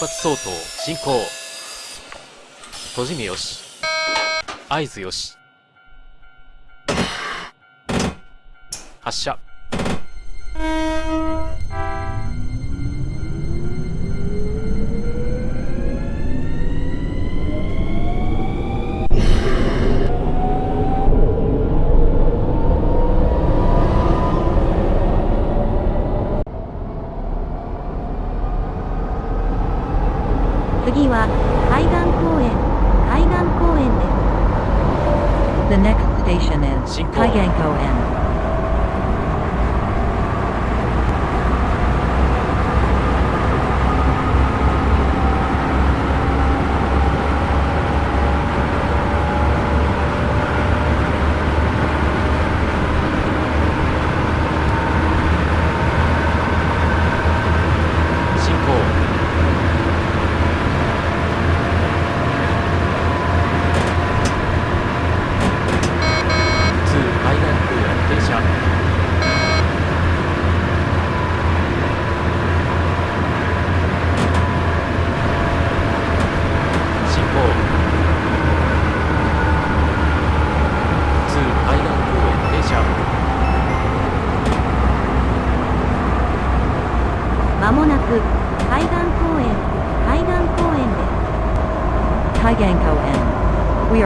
発相当進行。閉じ目よし。合図よし。発射。The next station is 進行 Kaiganko N.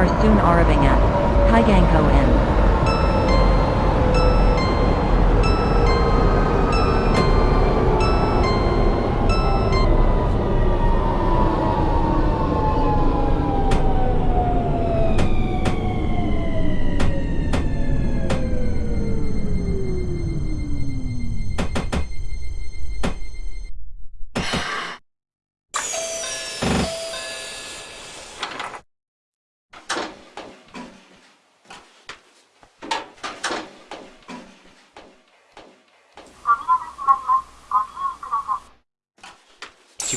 are soon arriving at Kaiganko N.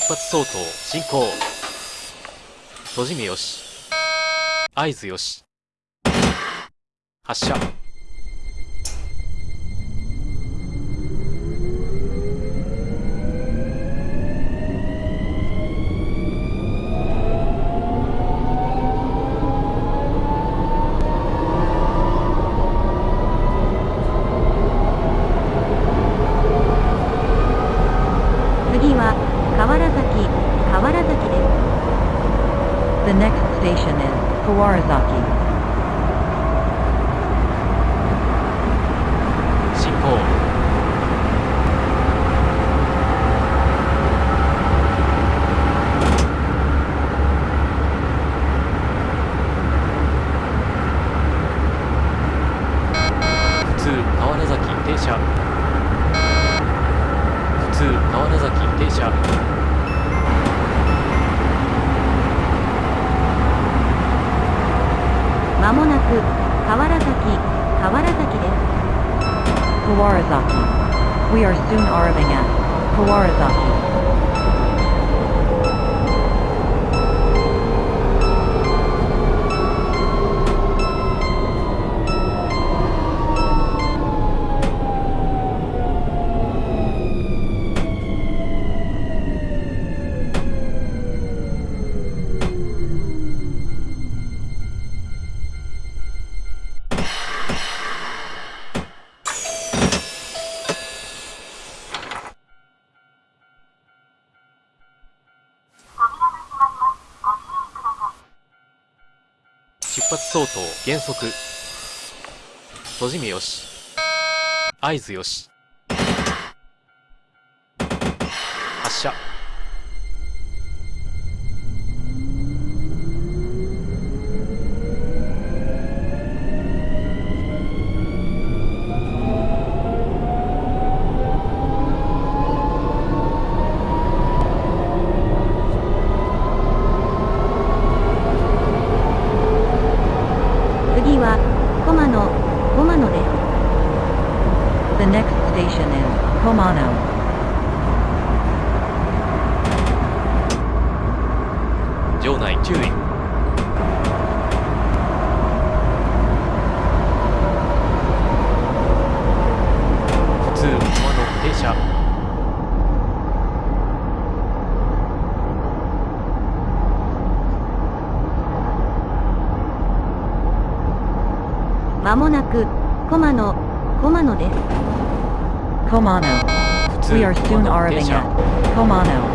発相当進行。閉じ目よし。合図よし。発射次は河原崎河原崎です The next station is Kawarazaki. 進行川原崎停車。普通川原崎停車。まもなく川原崎川原崎です。川原崎。We are soon arriving at 川相当減速閉じ目よし。合図よし。発射。ので The next station is Komano. Jonai, 注意まもなく駒野、駒野です。Komano. 普通 We are 駒 soon の arriving at Komano. 定時